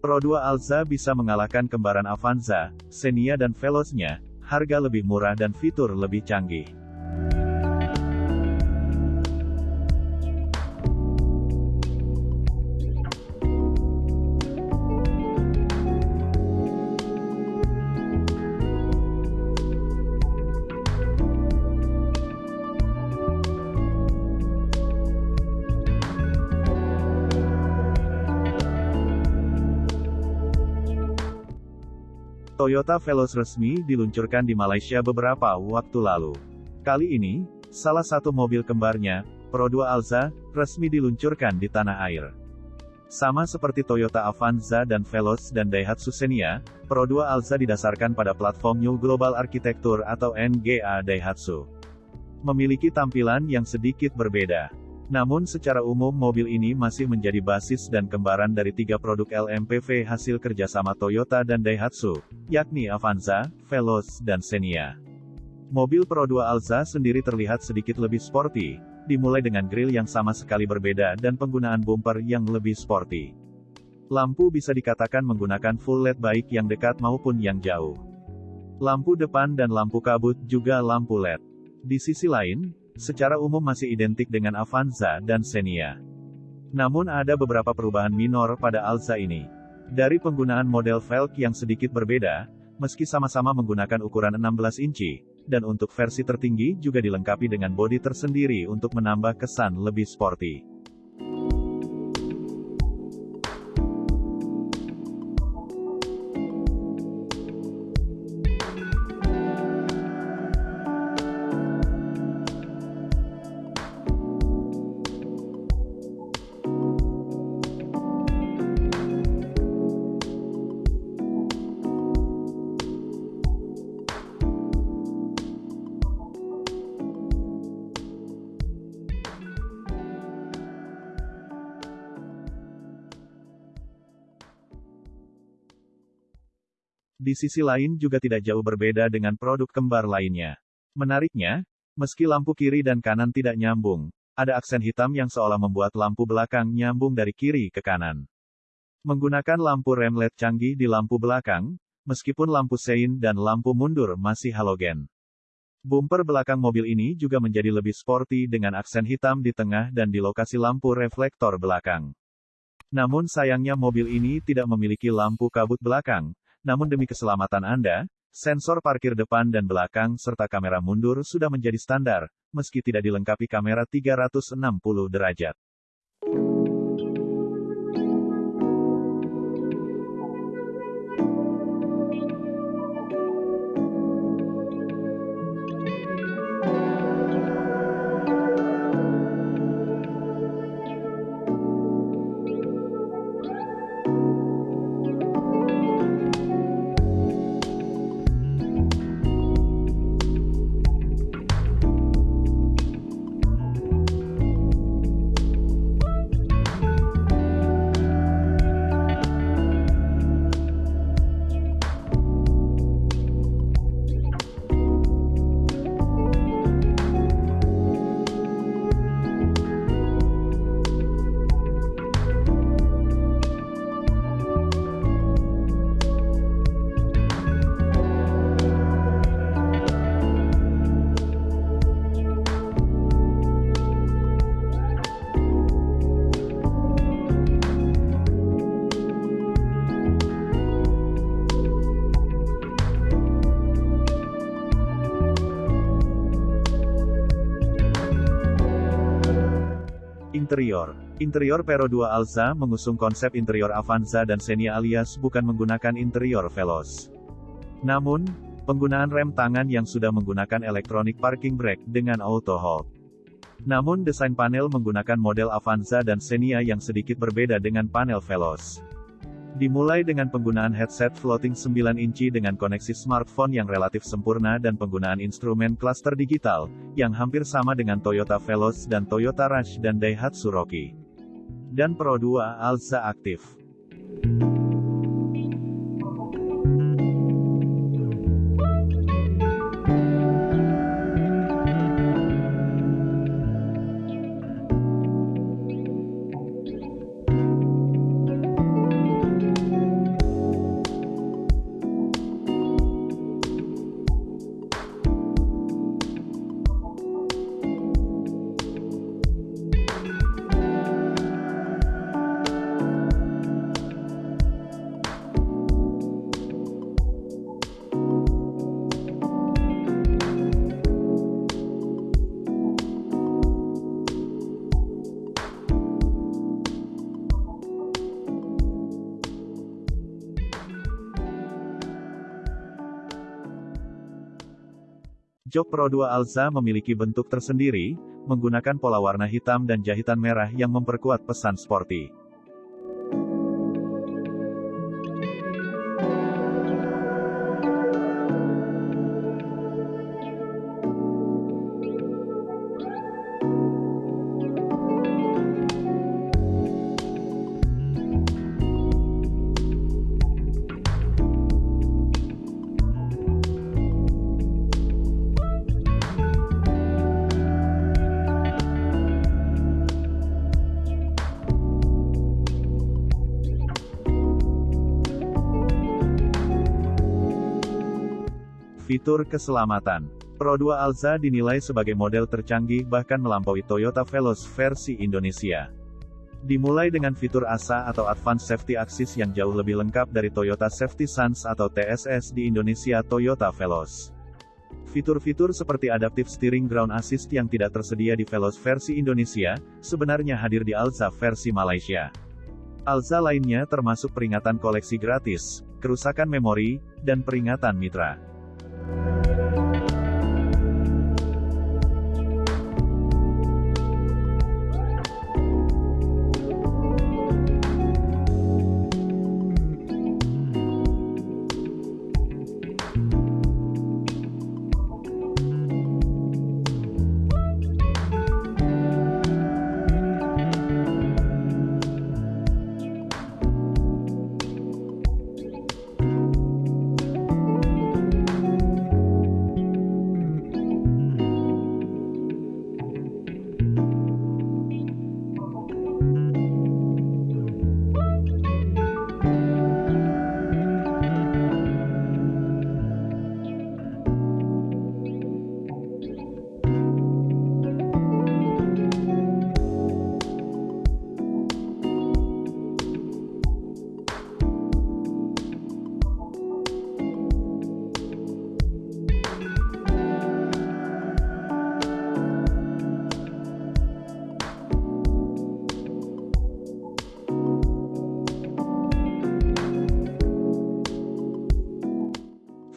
Pro 2 Alza bisa mengalahkan kembaran Avanza, Xenia dan Veloz-nya, harga lebih murah dan fitur lebih canggih. Toyota Veloz resmi diluncurkan di Malaysia beberapa waktu lalu. Kali ini, salah satu mobil kembarnya, Pro 2 Alza, resmi diluncurkan di tanah air. Sama seperti Toyota Avanza dan Veloz dan Daihatsu Xenia, Pro 2 Alza didasarkan pada platform New Global Architecture atau NGA Daihatsu. Memiliki tampilan yang sedikit berbeda. Namun secara umum mobil ini masih menjadi basis dan kembaran dari tiga produk LMPV hasil kerjasama Toyota dan Daihatsu, yakni Avanza, Veloz, dan Xenia. Mobil Pro 2 Alza sendiri terlihat sedikit lebih sporty, dimulai dengan grill yang sama sekali berbeda dan penggunaan bumper yang lebih sporty. Lampu bisa dikatakan menggunakan full LED baik yang dekat maupun yang jauh. Lampu depan dan lampu kabut juga lampu LED. Di sisi lain, secara umum masih identik dengan Avanza dan Xenia. Namun ada beberapa perubahan minor pada Alza ini. Dari penggunaan model velg yang sedikit berbeda, meski sama-sama menggunakan ukuran 16 inci, dan untuk versi tertinggi juga dilengkapi dengan bodi tersendiri untuk menambah kesan lebih sporty. Di sisi lain juga tidak jauh berbeda dengan produk kembar lainnya. Menariknya, meski lampu kiri dan kanan tidak nyambung, ada aksen hitam yang seolah membuat lampu belakang nyambung dari kiri ke kanan. Menggunakan lampu rem LED canggih di lampu belakang, meskipun lampu sein dan lampu mundur masih halogen. Bumper belakang mobil ini juga menjadi lebih sporty dengan aksen hitam di tengah dan di lokasi lampu reflektor belakang. Namun sayangnya mobil ini tidak memiliki lampu kabut belakang, namun demi keselamatan Anda, sensor parkir depan dan belakang serta kamera mundur sudah menjadi standar, meski tidak dilengkapi kamera 360 derajat. Interior Interior Pero 2 Alza mengusung konsep interior Avanza dan Xenia alias bukan menggunakan interior Veloz. Namun, penggunaan rem tangan yang sudah menggunakan electronic parking brake dengan auto hold. Namun desain panel menggunakan model Avanza dan Xenia yang sedikit berbeda dengan panel Veloz. Dimulai dengan penggunaan headset floating 9 inci dengan koneksi smartphone yang relatif sempurna dan penggunaan instrumen cluster digital, yang hampir sama dengan Toyota Veloz dan Toyota Rush dan Daihatsu Rocky. Dan Pro 2 Alza aktif. Jok Pro 2 Alza memiliki bentuk tersendiri, menggunakan pola warna hitam dan jahitan merah yang memperkuat pesan sporty. Fitur keselamatan Pro 2 Alza dinilai sebagai model tercanggih bahkan melampaui Toyota Veloz versi Indonesia. Dimulai dengan fitur ASA atau Advanced Safety Axis yang jauh lebih lengkap dari Toyota Safety Sense atau TSS di Indonesia Toyota Veloz. Fitur-fitur seperti Adaptive Steering Ground Assist yang tidak tersedia di Veloz versi Indonesia, sebenarnya hadir di Alza versi Malaysia. Alza lainnya termasuk peringatan koleksi gratis, kerusakan memori, dan peringatan mitra. thank you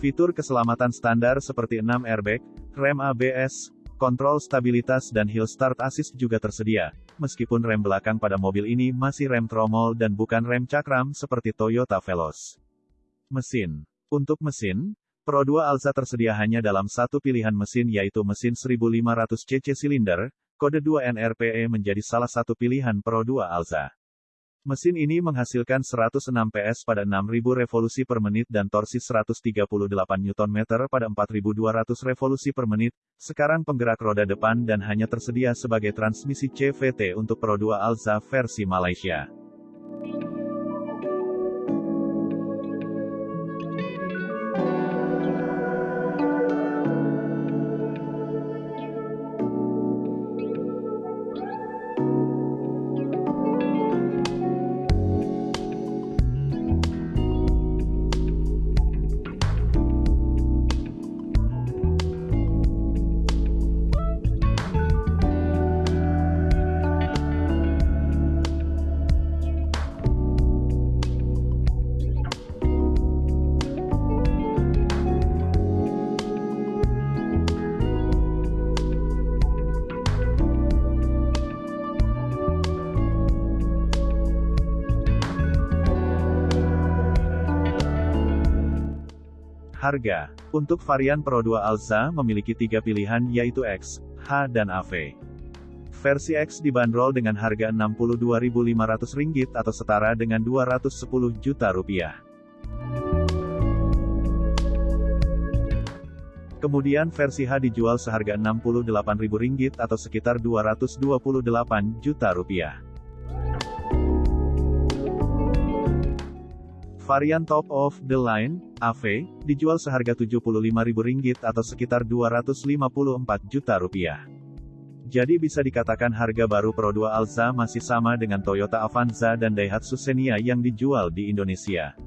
Fitur keselamatan standar seperti 6 airbag, rem ABS, kontrol stabilitas dan hill start assist juga tersedia, meskipun rem belakang pada mobil ini masih rem tromol dan bukan rem cakram seperti Toyota Veloz. Mesin Untuk mesin, Pro 2 Alza tersedia hanya dalam satu pilihan mesin yaitu mesin 1500 cc silinder, kode 2 NRPE menjadi salah satu pilihan Pro 2 Alza. Mesin ini menghasilkan 106 PS pada 6000 revolusi per menit dan torsi 138 Nm pada 4200 revolusi per menit. Sekarang penggerak roda depan dan hanya tersedia sebagai transmisi CVT untuk Pro 2 Alza versi Malaysia. Harga Untuk varian Pro 2 Alza memiliki tiga pilihan yaitu X, H dan AV. Versi X dibanderol dengan harga Rp62.500 atau setara dengan 210 juta rupiah. Kemudian versi H dijual seharga Rp68.000 atau sekitar 228 juta rupiah. Varian top of the line, AV, dijual seharga Rp75.000 atau sekitar 254 juta rupiah. Jadi bisa dikatakan harga baru Pro 2 Alza masih sama dengan Toyota Avanza dan Daihatsu Xenia yang dijual di Indonesia.